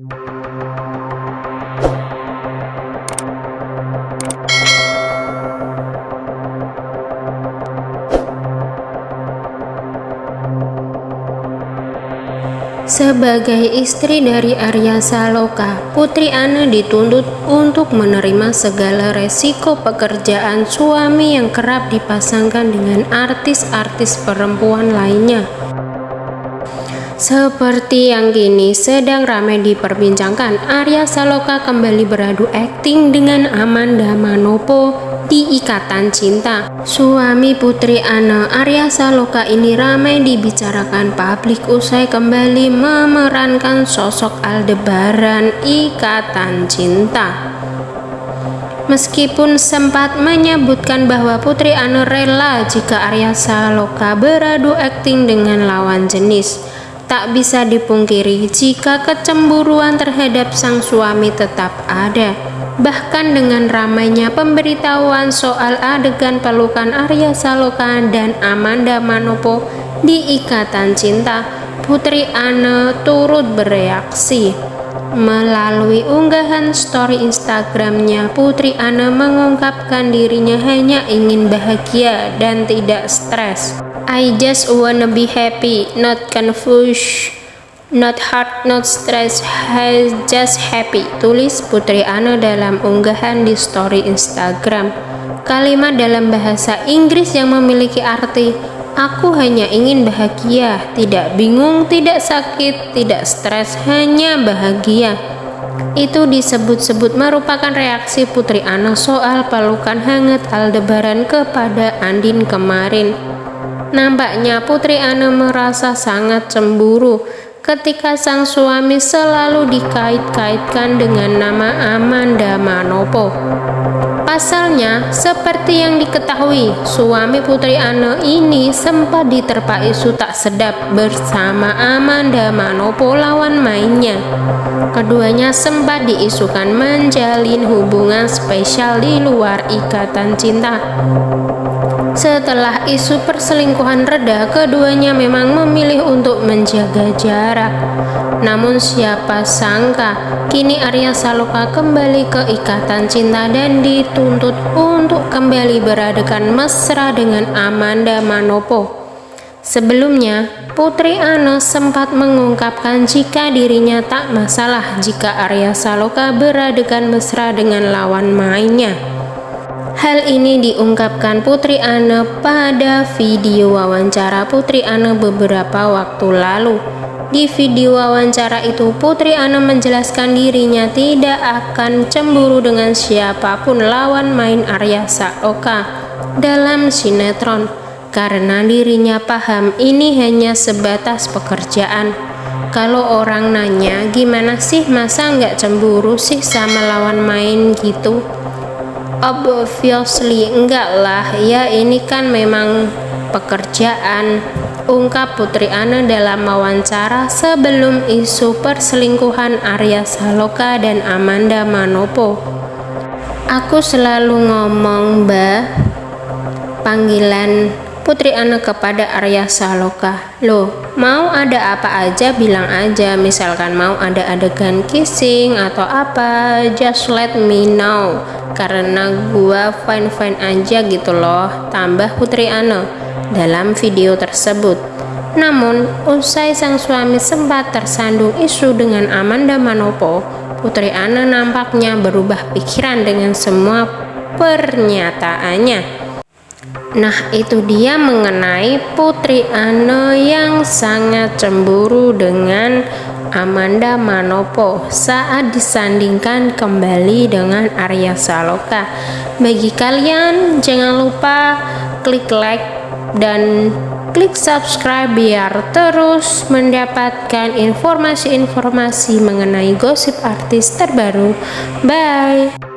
Sebagai istri dari Arya Saloka, Putri Ana dituntut untuk menerima segala resiko pekerjaan suami yang kerap dipasangkan dengan artis-artis perempuan lainnya. Seperti yang kini sedang ramai diperbincangkan, Arya Saloka kembali beradu akting dengan Amanda Manopo di Ikatan Cinta. Suami Putri Ana Arya Saloka ini ramai dibicarakan publik usai kembali memerankan sosok Aldebaran Ikatan Cinta. Meskipun sempat menyebutkan bahwa Putri Ana rela jika Arya Saloka beradu akting dengan lawan jenis, tak bisa dipungkiri jika kecemburuan terhadap sang suami tetap ada. Bahkan dengan ramainya pemberitahuan soal adegan pelukan Arya Saloka dan Amanda Manopo di Ikatan Cinta, Putri Anne turut bereaksi. Melalui unggahan story Instagramnya, Putri Anne mengungkapkan dirinya hanya ingin bahagia dan tidak stres. I just wanna be happy, not confused. Not hard, not stress, just happy. Tulis Putri Ana dalam unggahan di story Instagram. Kalimat dalam bahasa Inggris yang memiliki arti Aku hanya ingin bahagia, tidak bingung, tidak sakit, tidak stres, hanya bahagia. Itu disebut-sebut merupakan reaksi Putri Ana soal pelukan hangat Aldebaran kepada Andin kemarin. Nampaknya Putri Ana merasa sangat cemburu ketika sang suami selalu dikait-kaitkan dengan nama Amanda Manopo. Pasalnya, seperti yang diketahui, suami Putri Ana ini sempat diterpa isu tak sedap bersama Amanda Manopo lawan mainnya. Keduanya sempat diisukan menjalin hubungan spesial di luar ikatan cinta. Setelah isu perselingkuhan reda, keduanya memang memilih untuk menjaga jarak. Namun siapa sangka, kini Arya Saloka kembali ke ikatan cinta dan dituntut untuk kembali beradegan mesra dengan Amanda Manopo. Sebelumnya, Putri Ana sempat mengungkapkan jika dirinya tak masalah jika Arya Saloka beradegan mesra dengan lawan mainnya. Hal ini diungkapkan Putri Anne pada video wawancara Putri Anne beberapa waktu lalu. Di video wawancara itu, Putri Anne menjelaskan dirinya tidak akan cemburu dengan siapa pun lawan main Arya Saoka dalam sinetron karena dirinya paham ini hanya sebatas pekerjaan. Kalau orang nanya gimana sih masa nggak cemburu sih sama lawan main gitu? Obviously enggak lah. Ya ini kan memang pekerjaan. Ungkap Putri Ana dalam wawancara sebelum isu perselingkuhan Arya Saloka dan Amanda Manopo. Aku selalu ngomong mbak panggilan Putri Ana kepada Arya Saloka. Loh mau ada apa aja bilang aja. Misalkan mau ada adegan kissing atau apa just let me know. Karena gua fine-fine aja gitu loh tambah Putri Ana dalam video tersebut. Namun usai sang suami sempat tersandung isu dengan Amanda Manopo Putri Ana nampaknya berubah pikiran dengan semua pernyataannya Nah itu dia mengenai Putri Ana yang sangat cemburu dengan Amanda Manopo saat disandingkan kembali dengan Arya Saloka. Bagi kalian jangan lupa klik like dan klik subscribe biar terus mendapatkan informasi-informasi mengenai gosip artis terbaru. Bye.